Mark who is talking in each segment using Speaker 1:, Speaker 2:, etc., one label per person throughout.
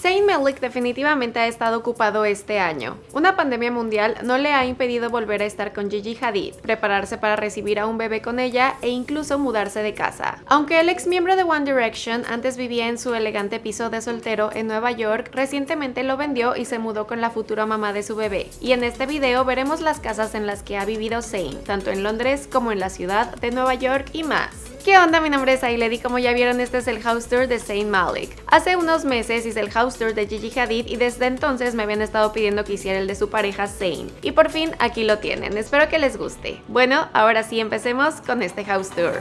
Speaker 1: Zayn Malik definitivamente ha estado ocupado este año. Una pandemia mundial no le ha impedido volver a estar con Gigi Hadid, prepararse para recibir a un bebé con ella e incluso mudarse de casa. Aunque el ex miembro de One Direction antes vivía en su elegante piso de soltero en Nueva York, recientemente lo vendió y se mudó con la futura mamá de su bebé. Y en este video veremos las casas en las que ha vivido Zayn, tanto en Londres como en la ciudad de Nueva York y más. ¿Qué onda? Mi nombre es Ailedi, como ya vieron este es el house tour de Saint Malik. Hace unos meses hice el house tour de Gigi Hadid y desde entonces me habían estado pidiendo que hiciera el de su pareja Zayn. Y por fin aquí lo tienen, espero que les guste. Bueno, ahora sí empecemos con este house tour.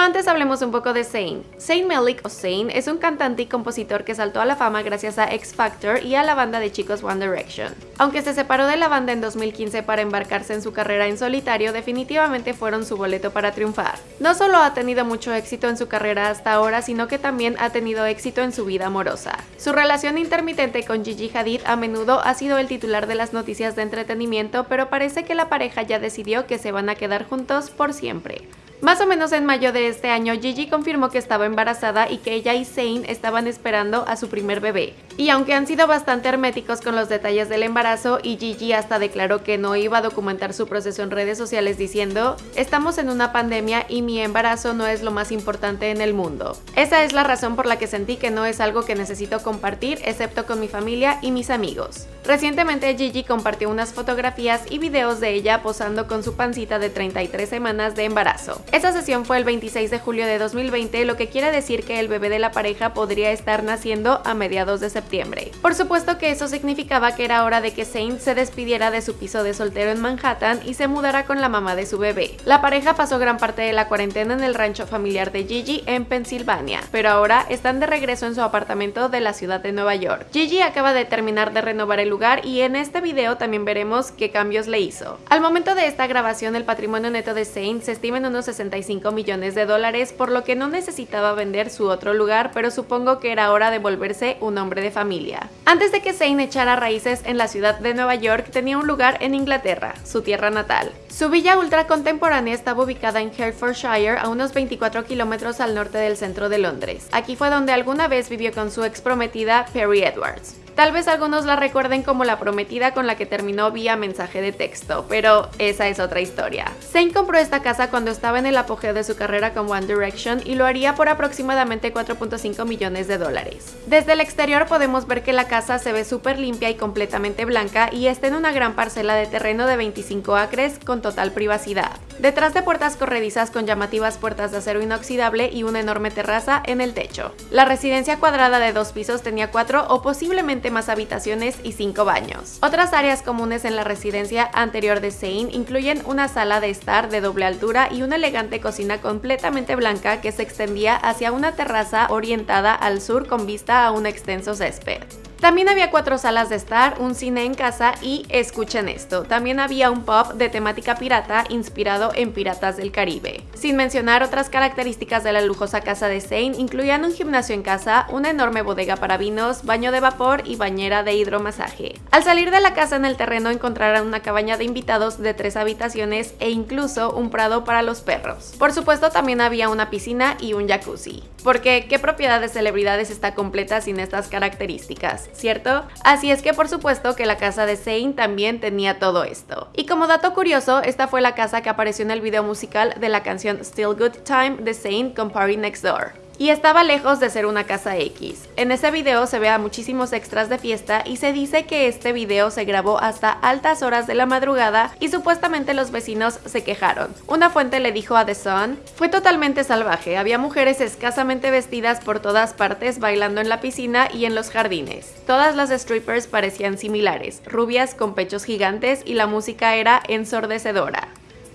Speaker 1: Antes hablemos un poco de Zayn. Zayn Malik o Zayn es un cantante y compositor que saltó a la fama gracias a X Factor y a la banda de chicos One Direction. Aunque se separó de la banda en 2015 para embarcarse en su carrera en solitario, definitivamente fueron su boleto para triunfar. No solo ha tenido mucho éxito en su carrera hasta ahora, sino que también ha tenido éxito en su vida amorosa. Su relación intermitente con Gigi Hadid a menudo ha sido el titular de las noticias de entretenimiento, pero parece que la pareja ya decidió que se van a quedar juntos por siempre. Más o menos en mayo de este año, Gigi confirmó que estaba embarazada y que ella y Zayn estaban esperando a su primer bebé. Y aunque han sido bastante herméticos con los detalles del embarazo y Gigi hasta declaró que no iba a documentar su proceso en redes sociales diciendo estamos en una pandemia y mi embarazo no es lo más importante en el mundo. Esa es la razón por la que sentí que no es algo que necesito compartir excepto con mi familia y mis amigos. Recientemente Gigi compartió unas fotografías y videos de ella posando con su pancita de 33 semanas de embarazo. Esa sesión fue el 26 de julio de 2020, lo que quiere decir que el bebé de la pareja podría estar naciendo a mediados de septiembre. Por supuesto que eso significaba que era hora de que Saint se despidiera de su piso de soltero en Manhattan y se mudara con la mamá de su bebé. La pareja pasó gran parte de la cuarentena en el rancho familiar de Gigi en Pensilvania, pero ahora están de regreso en su apartamento de la ciudad de Nueva York. Gigi acaba de terminar de renovar el lugar y en este video también veremos qué cambios le hizo. Al momento de esta grabación el patrimonio neto de Saint se estima en unos 65 millones de dólares, por lo que no necesitaba vender su otro lugar, pero supongo que era hora de volverse un hombre de familia. Antes de que Zane echara raíces en la ciudad de Nueva York, tenía un lugar en Inglaterra, su tierra natal. Su villa ultra contemporánea estaba ubicada en Hertfordshire, a unos 24 kilómetros al norte del centro de Londres. Aquí fue donde alguna vez vivió con su ex prometida Perry Edwards. Tal vez algunos la recuerden como la prometida con la que terminó vía mensaje de texto, pero esa es otra historia. Zayn compró esta casa cuando estaba en el apogeo de su carrera con One Direction y lo haría por aproximadamente 4.5 millones de dólares. Desde el exterior podemos ver que la casa se ve súper limpia y completamente blanca y está en una gran parcela de terreno de 25 acres con total privacidad. Detrás de puertas corredizas con llamativas puertas de acero inoxidable y una enorme terraza en el techo. La residencia cuadrada de dos pisos tenía cuatro o posiblemente más habitaciones y cinco baños. Otras áreas comunes en la residencia anterior de Zane incluyen una sala de estar de doble altura y una elegante cocina completamente blanca que se extendía hacia una terraza orientada al sur con vista a un extenso césped. También había cuatro salas de estar, un cine en casa y, escuchen esto, también había un pub de temática pirata inspirado en Piratas del Caribe. Sin mencionar otras características de la lujosa casa de Zane, incluían un gimnasio en casa, una enorme bodega para vinos, baño de vapor y bañera de hidromasaje. Al salir de la casa en el terreno encontrarán una cabaña de invitados de tres habitaciones e incluso un prado para los perros. Por supuesto también había una piscina y un jacuzzi. Porque, ¿qué propiedad de celebridades está completa sin estas características? ¿Cierto? Así es que por supuesto que la casa de Zayn también tenía todo esto. Y como dato curioso, esta fue la casa que apareció en el video musical de la canción Still Good Time de Zayn con Party Next Door y estaba lejos de ser una casa X. En ese video se ve a muchísimos extras de fiesta y se dice que este video se grabó hasta altas horas de la madrugada y supuestamente los vecinos se quejaron. Una fuente le dijo a The Sun, fue totalmente salvaje, había mujeres escasamente vestidas por todas partes bailando en la piscina y en los jardines. Todas las strippers parecían similares, rubias con pechos gigantes y la música era ensordecedora.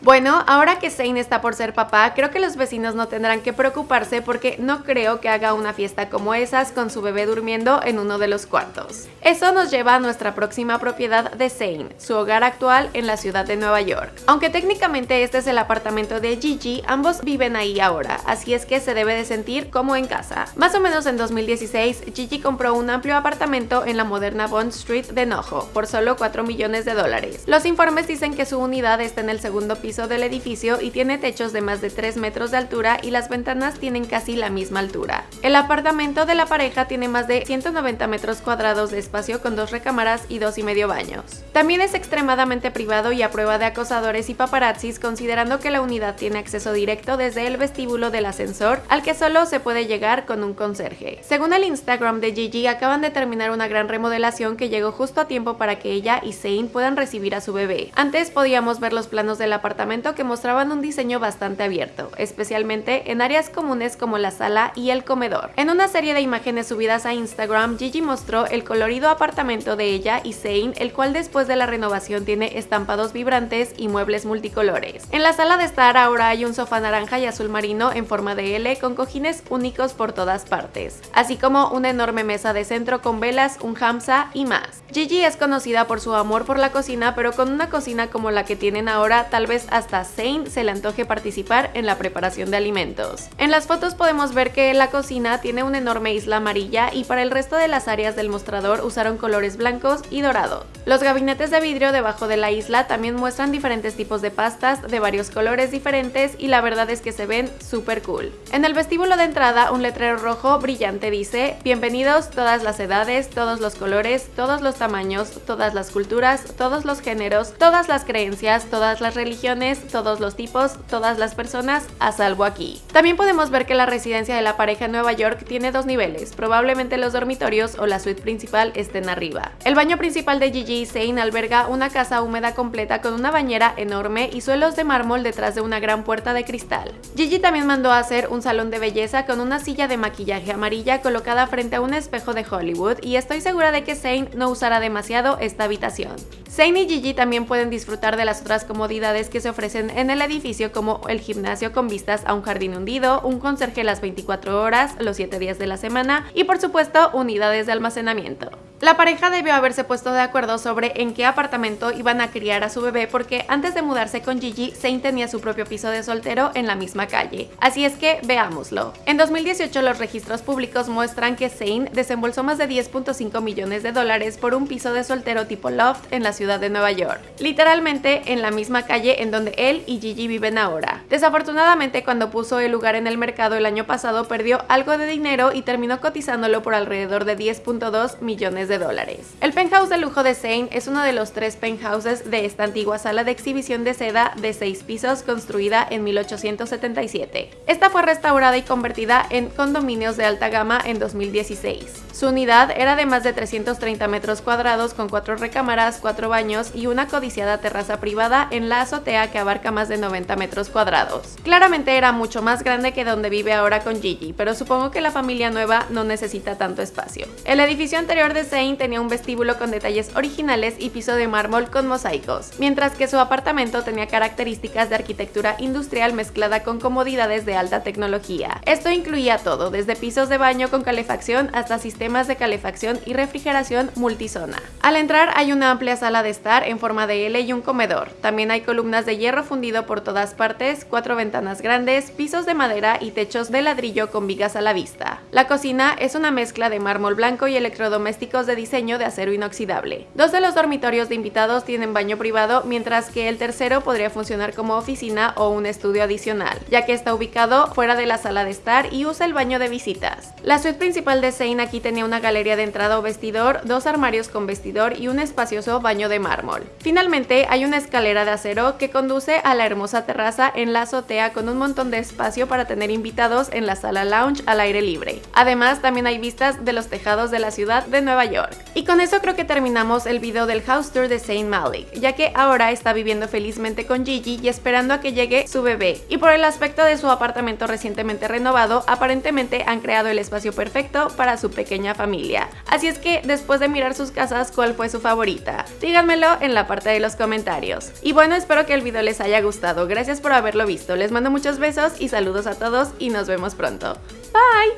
Speaker 1: Bueno, ahora que Zane está por ser papá, creo que los vecinos no tendrán que preocuparse porque no creo que haga una fiesta como esas con su bebé durmiendo en uno de los cuartos. Eso nos lleva a nuestra próxima propiedad de Zane, su hogar actual en la ciudad de Nueva York. Aunque técnicamente este es el apartamento de Gigi, ambos viven ahí ahora, así es que se debe de sentir como en casa. Más o menos en 2016, Gigi compró un amplio apartamento en la moderna Bond Street de Nojo por solo 4 millones de dólares. Los informes dicen que su unidad está en el segundo piso del edificio y tiene techos de más de 3 metros de altura y las ventanas tienen casi la misma altura. El apartamento de la pareja tiene más de 190 metros cuadrados de espacio con dos recámaras y dos y medio baños. También es extremadamente privado y a prueba de acosadores y paparazzis considerando que la unidad tiene acceso directo desde el vestíbulo del ascensor al que solo se puede llegar con un conserje. Según el Instagram de Gigi acaban de terminar una gran remodelación que llegó justo a tiempo para que ella y Zane puedan recibir a su bebé. Antes podíamos ver los planos del apartamento que mostraban un diseño bastante abierto, especialmente en áreas comunes como la sala y el comedor. En una serie de imágenes subidas a Instagram, Gigi mostró el colorido apartamento de ella y Zane, el cual después de la renovación tiene estampados vibrantes y muebles multicolores. En la sala de estar ahora hay un sofá naranja y azul marino en forma de L con cojines únicos por todas partes, así como una enorme mesa de centro con velas, un hamsa y más. Gigi es conocida por su amor por la cocina, pero con una cocina como la que tienen ahora, tal vez hasta Zane se le antoje participar en la preparación de alimentos. En las fotos podemos ver que la cocina tiene una enorme isla amarilla y para el resto de las áreas del mostrador usaron colores blancos y dorados. Los gabinetes de vidrio debajo de la isla también muestran diferentes tipos de pastas de varios colores diferentes y la verdad es que se ven súper cool. En el vestíbulo de entrada un letrero rojo brillante dice Bienvenidos todas las edades, todos los colores, todos los tamaños, todas las culturas, todos los géneros, todas las creencias, todas las religiones todos los tipos, todas las personas, a salvo aquí. También podemos ver que la residencia de la pareja en Nueva York tiene dos niveles, probablemente los dormitorios o la suite principal estén arriba. El baño principal de Gigi y Zane alberga una casa húmeda completa con una bañera enorme y suelos de mármol detrás de una gran puerta de cristal. Gigi también mandó a hacer un salón de belleza con una silla de maquillaje amarilla colocada frente a un espejo de Hollywood y estoy segura de que Zane no usará demasiado esta habitación. Zane y Gigi también pueden disfrutar de las otras comodidades que se ofrecen en el edificio como el gimnasio con vistas a un jardín hundido, un conserje las 24 horas, los 7 días de la semana y por supuesto unidades de almacenamiento. La pareja debió haberse puesto de acuerdo sobre en qué apartamento iban a criar a su bebé porque antes de mudarse con Gigi, Zane tenía su propio piso de soltero en la misma calle. Así es que veámoslo. En 2018 los registros públicos muestran que Zane desembolsó más de 10.5 millones de dólares por un piso de soltero tipo loft en la ciudad de Nueva York. Literalmente en la misma calle en donde él y Gigi viven ahora. Desafortunadamente cuando puso el lugar en el mercado el año pasado perdió algo de dinero y terminó cotizándolo por alrededor de 10.2 millones de dólares. El penthouse de lujo de Zane es uno de los tres penthouses de esta antigua sala de exhibición de seda de seis pisos construida en 1877. Esta fue restaurada y convertida en condominios de alta gama en 2016. Su unidad era de más de 330 metros cuadrados con cuatro recámaras, cuatro baños y una codiciada terraza privada en la azotea que abarca más de 90 metros cuadrados. Claramente era mucho más grande que donde vive ahora con Gigi, pero supongo que la familia nueva no necesita tanto espacio. El edificio anterior de Tenía un vestíbulo con detalles originales y piso de mármol con mosaicos, mientras que su apartamento tenía características de arquitectura industrial mezclada con comodidades de alta tecnología. Esto incluía todo, desde pisos de baño con calefacción hasta sistemas de calefacción y refrigeración multizona. Al entrar hay una amplia sala de estar en forma de L y un comedor. También hay columnas de hierro fundido por todas partes, cuatro ventanas grandes, pisos de madera y techos de ladrillo con vigas a la vista. La cocina es una mezcla de mármol blanco y electrodomésticos de diseño de acero inoxidable. Dos de los dormitorios de invitados tienen baño privado, mientras que el tercero podría funcionar como oficina o un estudio adicional, ya que está ubicado fuera de la sala de estar y usa el baño de visitas. La suite principal de Zane aquí tenía una galería de entrada o vestidor, dos armarios con vestidor y un espacioso baño de mármol. Finalmente hay una escalera de acero que conduce a la hermosa terraza en la azotea con un montón de espacio para tener invitados en la sala lounge al aire libre. Además también hay vistas de los tejados de la ciudad de Nueva York. Y con eso creo que terminamos el video del house tour de Saint Malik, ya que ahora está viviendo felizmente con Gigi y esperando a que llegue su bebé. Y por el aspecto de su apartamento recientemente renovado, aparentemente han creado el espacio perfecto para su pequeña familia. Así es que después de mirar sus casas, ¿cuál fue su favorita? Díganmelo en la parte de los comentarios. Y bueno, espero que el video les haya gustado. Gracias por haberlo visto. Les mando muchos besos y saludos a todos y nos vemos pronto. Bye!